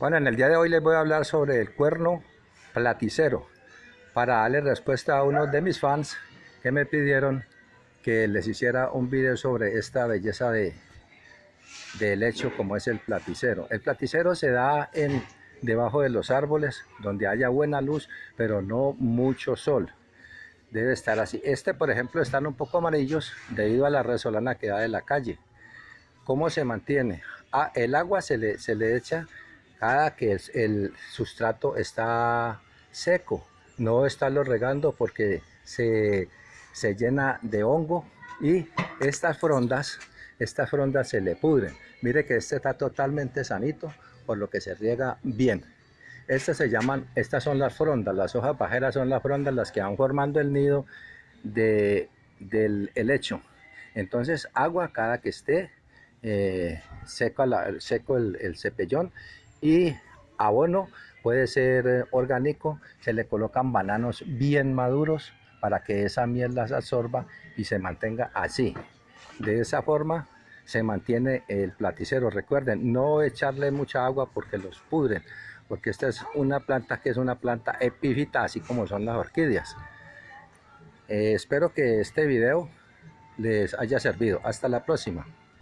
Bueno, en el día de hoy les voy a hablar sobre el cuerno platicero para darle respuesta a uno de mis fans que me pidieron que les hiciera un video sobre esta belleza de, de lecho como es el platicero. El platicero se da en, debajo de los árboles donde haya buena luz pero no mucho sol. Debe estar así. Este por ejemplo están un poco amarillos debido a la resolana que da de la calle. ¿Cómo se mantiene? Ah, el agua se le, se le echa cada que el, sustrato está seco, no estarlo regando porque se, llena de hongo y estas frondas, estas frondas se le pudren. Mire que este está totalmente sanito, por lo que se riega bien. Estas se llaman, estas son las frondas, las hojas pajeras son las frondas las que van formando el nido de, del helecho. Entonces agua cada que esté eh, seco, seco el, el cepellón y abono puede ser eh, orgánico, se le colocan bananos bien maduros para que esa miel las absorba y se mantenga así. De esa forma se mantiene el platicero. Recuerden, no echarle mucha agua porque los pudren, porque esta es una planta que es una planta epífita, así como son las orquídeas. Eh, espero que este video les haya servido. Hasta la próxima.